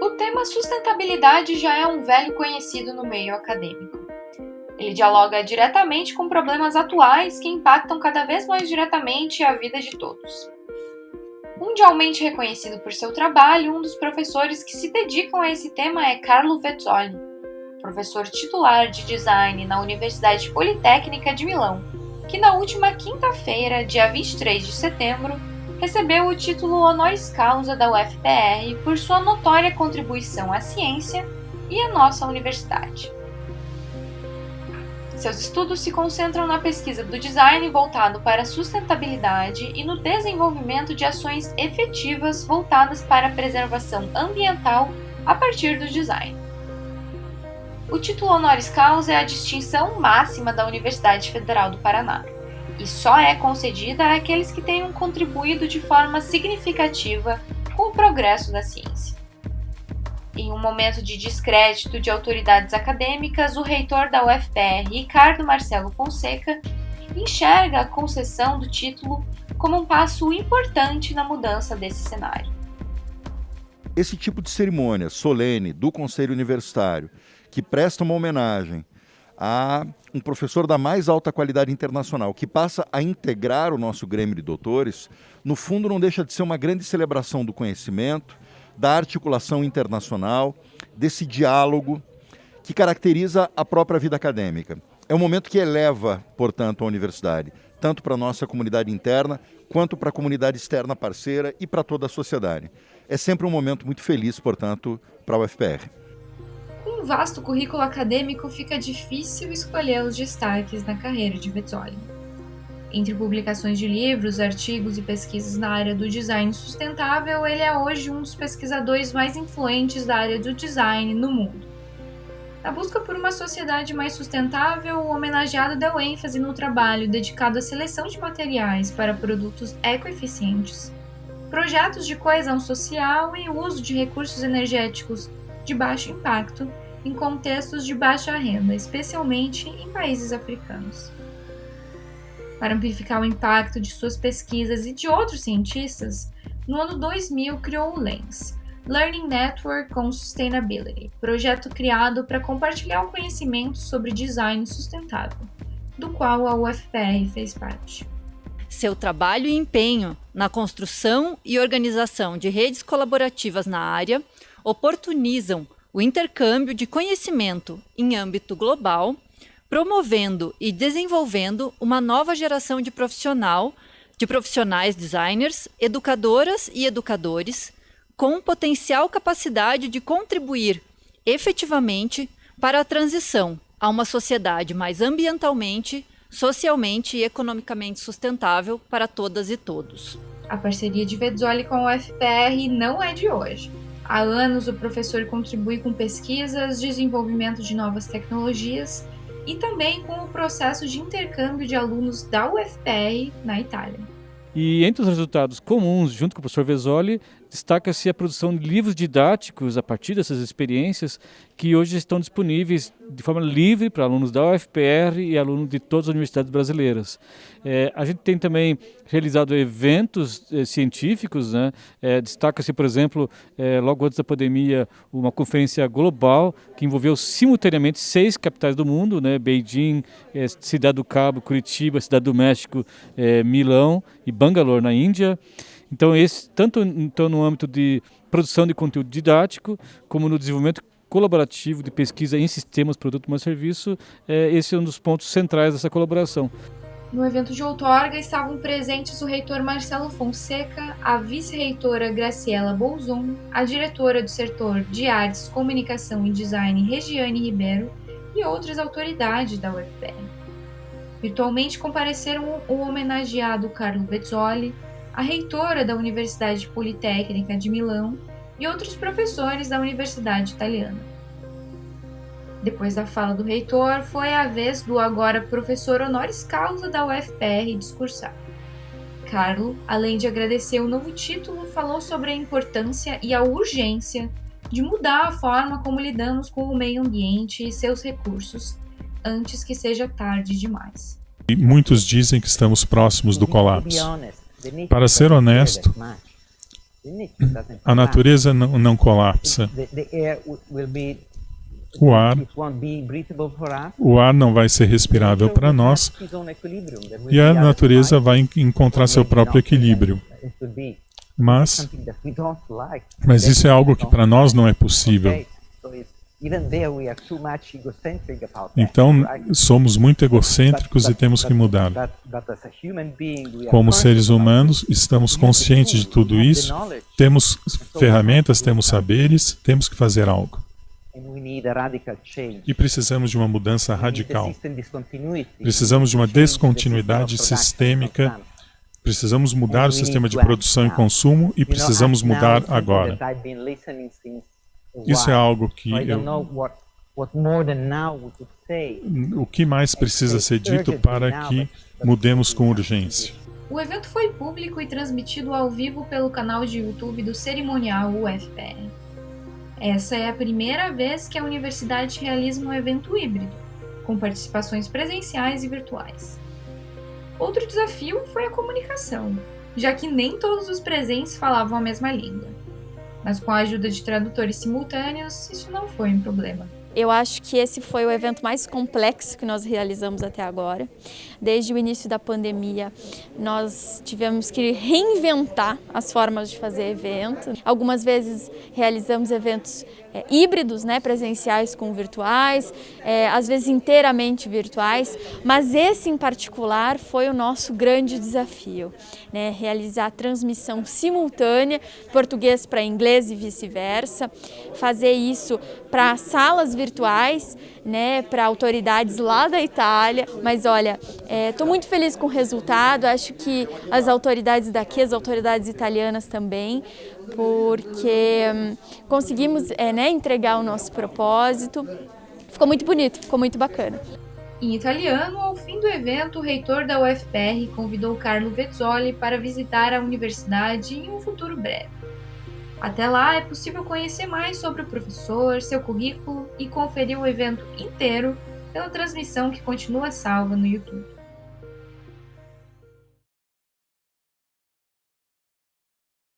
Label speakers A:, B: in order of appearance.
A: O tema sustentabilidade já é um velho conhecido no meio acadêmico. Ele dialoga diretamente com problemas atuais que impactam cada vez mais diretamente a vida de todos. Mundialmente reconhecido por seu trabalho, um dos professores que se dedicam a esse tema é Carlo Vezzoli, professor titular de design na Universidade Politécnica de Milão, que na última quinta-feira, dia 23 de setembro, recebeu o título honoris causa da UFPR por sua notória contribuição à ciência e à nossa universidade. Seus estudos se concentram na pesquisa do design voltado para a sustentabilidade e no desenvolvimento de ações efetivas voltadas para a preservação ambiental a partir do design. O título honoris causa é a distinção máxima da Universidade Federal do Paraná e só é concedida àqueles que tenham contribuído de forma significativa com o progresso da ciência. Em um momento de descrédito de autoridades acadêmicas, o reitor da UFPR, Ricardo Marcelo Fonseca, enxerga a concessão do título como um passo importante na mudança desse cenário.
B: Esse tipo de cerimônia solene do Conselho Universitário, que presta uma homenagem a um professor da mais alta qualidade internacional, que passa a integrar o nosso Grêmio de Doutores, no fundo não deixa de ser uma grande celebração do conhecimento, da articulação internacional, desse diálogo que caracteriza a própria vida acadêmica. É um momento que eleva, portanto, a universidade, tanto para a nossa comunidade interna, quanto para a comunidade externa parceira e para toda a sociedade. É sempre um momento muito feliz, portanto, para a UFPR
A: vasto currículo acadêmico, fica difícil escolher os destaques na carreira de Vezzoli. Entre publicações de livros, artigos e pesquisas na área do design sustentável, ele é hoje um dos pesquisadores mais influentes da área do design no mundo. Na busca por uma sociedade mais sustentável, o homenageado deu ênfase no trabalho dedicado à seleção de materiais para produtos ecoeficientes, projetos de coesão social e uso de recursos energéticos de baixo impacto em contextos de baixa renda, especialmente em países africanos. Para amplificar o impacto de suas pesquisas e de outros cientistas, no ano 2000 criou o LENS, Learning Network on Sustainability, projeto criado para compartilhar o conhecimento sobre design sustentável, do qual a UFPR fez parte.
C: Seu trabalho e empenho na construção e organização de redes colaborativas na área oportunizam o intercâmbio de conhecimento em âmbito global, promovendo e desenvolvendo uma nova geração de profissional, de profissionais designers, educadoras e educadores, com potencial capacidade de contribuir efetivamente para a transição a uma sociedade mais ambientalmente, socialmente e economicamente sustentável para todas e todos.
A: A parceria de Vezzoli com o FPR não é de hoje. Há anos, o professor contribui com pesquisas, desenvolvimento de novas tecnologias e também com o processo de intercâmbio de alunos da UFPR na Itália.
D: E entre os resultados comuns, junto com o professor Vesoli, destaca-se a produção de livros didáticos a partir dessas experiências que hoje estão disponíveis de forma livre para alunos da UFPR e alunos de todas as universidades brasileiras. É, a gente tem também realizado eventos é, científicos, né? é, destaca-se, por exemplo, é, logo antes da pandemia, uma conferência global que envolveu simultaneamente seis capitais do mundo, né? Beijing, é, Cidade do Cabo, Curitiba, Cidade do México, é, Milão e Bangalore, na Índia. Então, esse, tanto então, no âmbito de produção de conteúdo didático, como no desenvolvimento colaborativo de pesquisa em sistemas, produto ou serviço, é, esse é um dos pontos centrais dessa colaboração.
A: No evento de outorga estavam presentes o reitor Marcelo Fonseca, a vice-reitora Graciela Bolzon, a diretora do setor de artes, comunicação e design Regiane Ribeiro e outras autoridades da UFPR. Virtualmente compareceram o homenageado Carlo Bezzoli, a reitora da Universidade Politécnica de Milão e outros professores da Universidade Italiana. Depois da fala do reitor, foi a vez do agora professor honoris causa da UFPR discursar. Carlo, além de agradecer o novo título, falou sobre a importância e a urgência de mudar a forma como lidamos com o meio ambiente e seus recursos antes que seja tarde demais.
E: E muitos dizem que estamos próximos do colapso. Para ser honesto, A natureza não, não colapsa. O ar, o ar não vai ser respirável para nós e a natureza vai encontrar seu próprio equilíbrio. Mas, mas isso é algo que para nós não é possível. Então, somos muito egocêntricos e temos que mudar. Como seres humanos, estamos conscientes de tudo isso, temos ferramentas, temos saberes, temos que fazer algo. E precisamos de uma mudança radical. Precisamos de uma descontinuidade sistêmica. Precisamos mudar o sistema de produção e consumo e precisamos mudar agora. Isso é algo que eu... O que mais precisa ser dito para que mudemos com urgência?
A: O evento foi público e transmitido ao vivo pelo canal de YouTube do cerimonial UFPR. Essa é a primeira vez que a universidade realiza um evento híbrido, com participações presenciais e virtuais. Outro desafio foi a comunicação, já que nem todos os presentes falavam a mesma língua mas com a ajuda de tradutores simultâneos, isso não foi um problema.
F: Eu acho que esse foi o evento mais complexo que nós realizamos até agora. Desde o início da pandemia, nós tivemos que reinventar as formas de fazer evento. Algumas vezes realizamos eventos é, híbridos, né, presenciais com virtuais, é, às vezes inteiramente virtuais, mas esse em particular foi o nosso grande desafio, né, realizar transmissão simultânea, português para inglês e vice-versa, fazer isso para salas virtuais, né, para autoridades lá da Itália, mas olha, estou é, muito feliz com o resultado, acho que as autoridades daqui, as autoridades italianas também, porque hum, conseguimos é, né, entregar o nosso propósito. Ficou muito bonito, ficou muito bacana.
A: Em italiano, ao fim do evento, o reitor da UFPR convidou Carlo Vezzoli para visitar a universidade em um futuro breve. Até lá, é possível conhecer mais sobre o professor, seu currículo e conferir o evento inteiro pela transmissão que continua salva no YouTube.